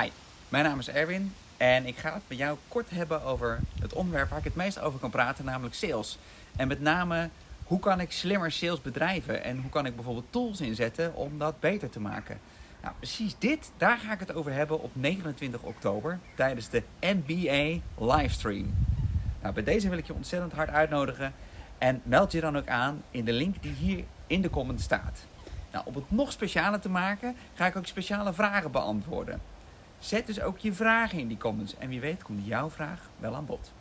Hi, mijn naam is Erwin en ik ga het met jou kort hebben over het onderwerp waar ik het meest over kan praten, namelijk sales. En met name, hoe kan ik slimmer sales bedrijven en hoe kan ik bijvoorbeeld tools inzetten om dat beter te maken? Nou, precies dit, daar ga ik het over hebben op 29 oktober tijdens de MBA livestream. Nou, bij deze wil ik je ontzettend hard uitnodigen en meld je dan ook aan in de link die hier in de comment staat. Nou, om het nog specialer te maken, ga ik ook speciale vragen beantwoorden. Zet dus ook je vragen in die comments en wie weet komt jouw vraag wel aan bod.